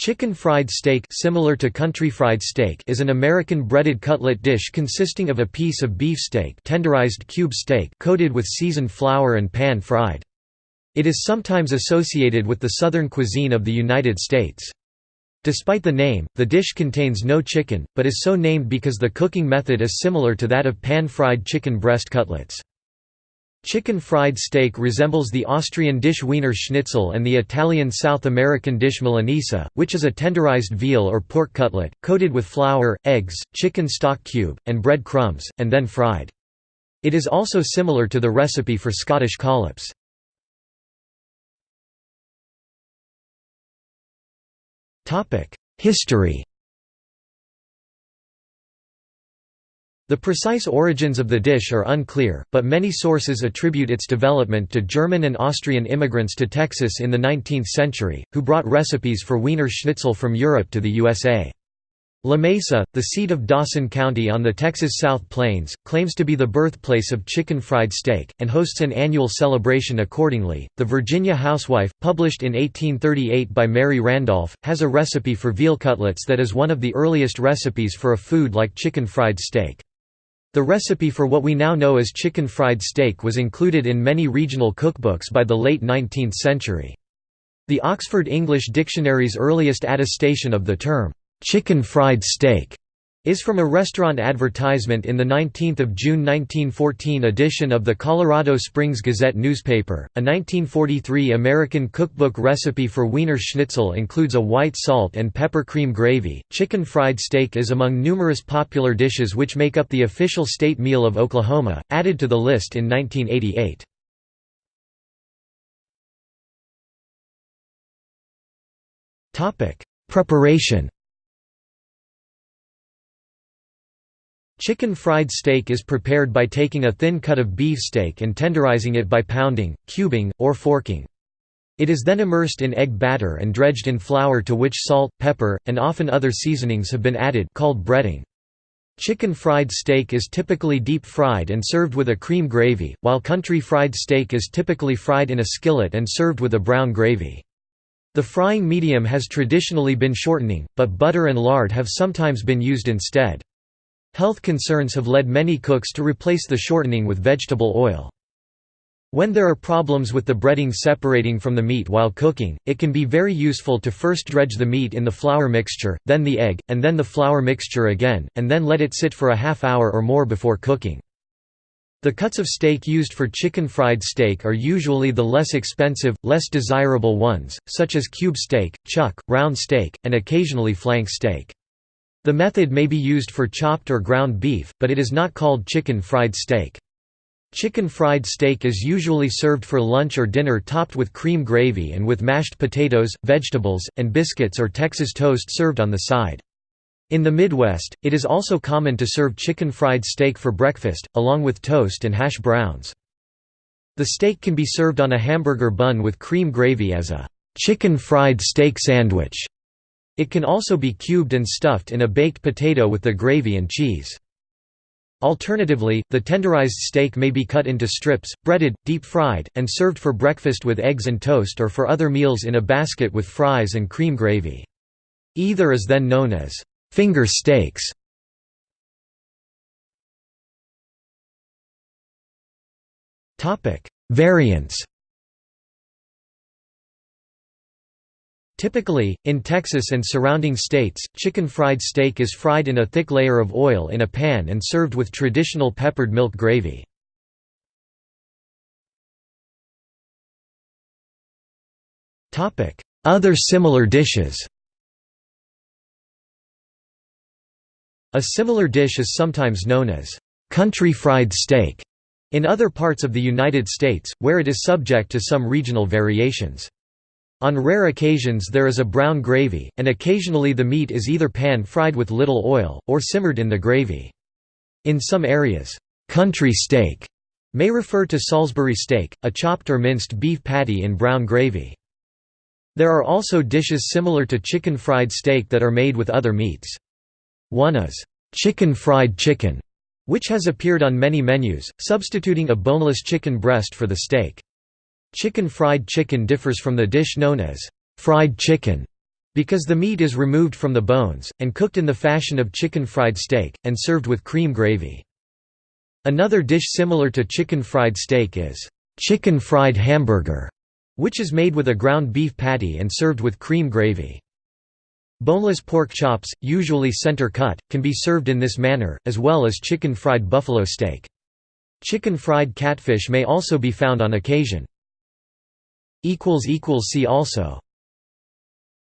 Chicken fried steak similar to country fried steak is an American breaded cutlet dish consisting of a piece of beef steak tenderized cube steak coated with seasoned flour and pan-fried. It is sometimes associated with the southern cuisine of the United States. Despite the name, the dish contains no chicken, but is so named because the cooking method is similar to that of pan-fried chicken breast cutlets. Chicken fried steak resembles the Austrian dish Wiener Schnitzel and the Italian South American dish Milanese, which is a tenderized veal or pork cutlet, coated with flour, eggs, chicken stock cube, and bread crumbs, and then fried. It is also similar to the recipe for Scottish collops. History The precise origins of the dish are unclear, but many sources attribute its development to German and Austrian immigrants to Texas in the 19th century, who brought recipes for Wiener Schnitzel from Europe to the USA. Lamesa, the seat of Dawson County on the Texas South Plains, claims to be the birthplace of chicken fried steak, and hosts an annual celebration accordingly. The Virginia Housewife, published in 1838 by Mary Randolph, has a recipe for veal cutlets that is one of the earliest recipes for a food like chicken fried steak. The recipe for what we now know as chicken fried steak was included in many regional cookbooks by the late 19th century. The Oxford English Dictionary's earliest attestation of the term, "'chicken fried steak' is from a restaurant advertisement in the 19 June 1914 edition of the Colorado Springs Gazette newspaper. A 1943 American cookbook recipe for Wiener Schnitzel includes a white salt and pepper cream gravy. Chicken fried steak is among numerous popular dishes which make up the official state meal of Oklahoma, added to the list in 1988. Preparation Chicken fried steak is prepared by taking a thin cut of beef steak and tenderizing it by pounding, cubing, or forking. It is then immersed in egg batter and dredged in flour to which salt, pepper, and often other seasonings have been added called breading. Chicken fried steak is typically deep fried and served with a cream gravy, while country fried steak is typically fried in a skillet and served with a brown gravy. The frying medium has traditionally been shortening, but butter and lard have sometimes been used instead. Health concerns have led many cooks to replace the shortening with vegetable oil. When there are problems with the breading separating from the meat while cooking, it can be very useful to first dredge the meat in the flour mixture, then the egg, and then the flour mixture again, and then let it sit for a half hour or more before cooking. The cuts of steak used for chicken fried steak are usually the less expensive, less desirable ones, such as cube steak, chuck, round steak, and occasionally flank steak. The method may be used for chopped or ground beef, but it is not called chicken fried steak. Chicken fried steak is usually served for lunch or dinner topped with cream gravy and with mashed potatoes, vegetables, and biscuits or Texas toast served on the side. In the Midwest, it is also common to serve chicken fried steak for breakfast, along with toast and hash browns. The steak can be served on a hamburger bun with cream gravy as a chicken fried steak sandwich. It can also be cubed and stuffed in a baked potato with the gravy and cheese. Alternatively, the tenderized steak may be cut into strips, breaded, deep-fried, and served for breakfast with eggs and toast or for other meals in a basket with fries and cream gravy. Either is then known as finger steaks. Variants Typically, in Texas and surrounding states, chicken fried steak is fried in a thick layer of oil in a pan and served with traditional peppered milk gravy. Other similar dishes A similar dish is sometimes known as country fried steak in other parts of the United States, where it is subject to some regional variations. On rare occasions there is a brown gravy, and occasionally the meat is either pan-fried with little oil, or simmered in the gravy. In some areas, country steak may refer to Salisbury steak, a chopped or minced beef patty in brown gravy. There are also dishes similar to chicken fried steak that are made with other meats. One is, "'chicken fried chicken' which has appeared on many menus, substituting a boneless chicken breast for the steak. Chicken fried chicken differs from the dish known as fried chicken, Because the meat is removed from the bones, and cooked in the fashion of chicken fried steak, and served with cream gravy. Another dish similar to chicken fried steak is chicken fried hamburger, which is made with a ground beef patty and served with cream gravy. Boneless pork chops, usually center cut, can be served in this manner, as well as chicken fried buffalo steak. Chicken fried catfish may also be found on occasion. See also